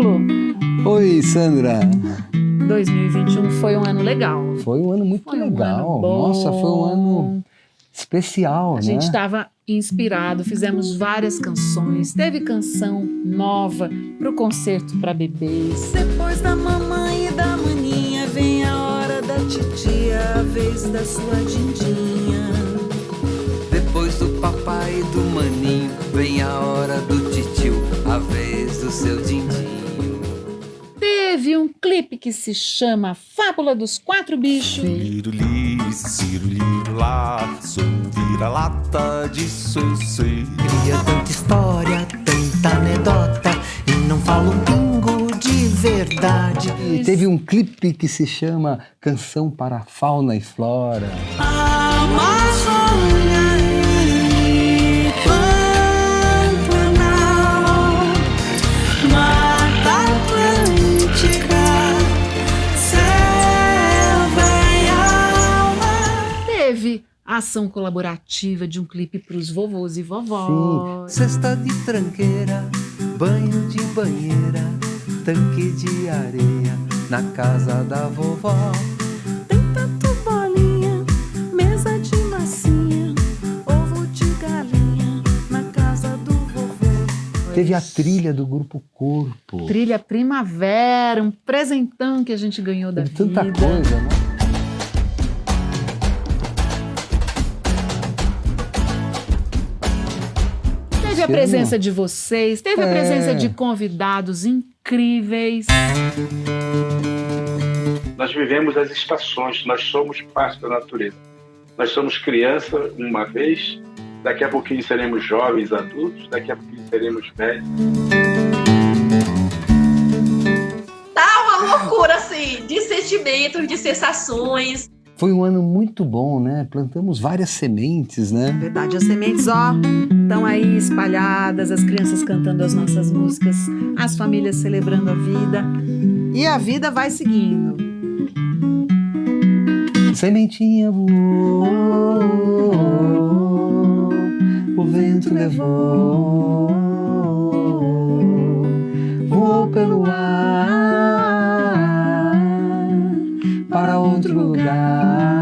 Paulo. Oi, Sandra. 2021 foi um ano legal. Foi um ano muito Foi um legal. ano bom. Nossa, foi um ano especial, A né? gente estava inspirado, fizemos várias canções, teve canção nova pro concerto para bebês. Depois da mamãe e da maninha, vem a hora da titia, a vez da sua dindinha. Depois do papai e do maninho, vem a hora do titio, a vez do seu dindinho. Teve um clipe que se chama Fábula dos Quatro Bichos. Ciruli, ciruliro lá, sou vira-lata disso eu sei. Cria tanta história, tanta anedota e não fala um pingo de verdade. E teve um clipe que se chama Canção para a Fauna e Flora. Amazônia a ação colaborativa de um clipe pros vovôs e vovós. Cesta de tranqueira, banho de banheira, tanque de areia na casa da vovó. Tem tatu bolinha, mesa de massinha, ovo de galinha na casa do vovô. Teve a trilha do Grupo Corpo. Trilha Primavera, um presentão que a gente ganhou da Teve tanta vida. coisa, né? Teve a presença de vocês, teve a É. presença de convidados incríveis. Nós vivemos as estações, nós somos parte da natureza. Nós somos criança uma vez, daqui a pouquinho seremos jovens adultos, daqui a pouquinho seremos velhos. Tá uma loucura, assim, de sentimentos, de sensações. Foi um ano muito bom, né? Plantamos várias sementes, né? Verdade, as sementes, ó, estão aí espalhadas, as crianças cantando as nossas músicas, as famílias celebrando a vida. E a vida vai seguindo. Sementinha voou, o vento levou, voou pelo ar, lugar.